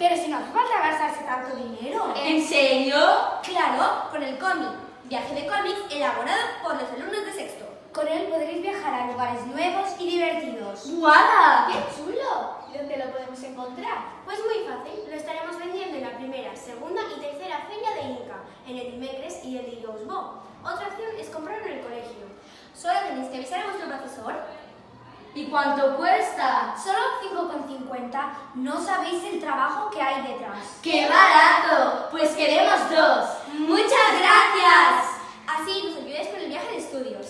Pero si no hace falta gastarse tanto dinero. ¿En serio? Claro, con el cómic. Viaje de cómics elaborado por los alumnos de sexto. Con él podréis viajar a lugares nuevos y divertidos. ¡Guada! ¡Qué chulo! ¿Y dónde lo podemos encontrar? Pues muy fácil, lo estaremos vendiendo en la primera, segunda y tercera feria de Inca, en el Imecres y el Irousbo. Otra opción es comprarlo en el colegio. Solo tenéis que avisar a vuestro profesor. ¿Y cuánto cuesta? Solo no sabéis el trabajo que hay detrás. ¡Qué barato! Pues queremos dos. ¡Muchas gracias! Así nos ayudáis con el viaje de estudios.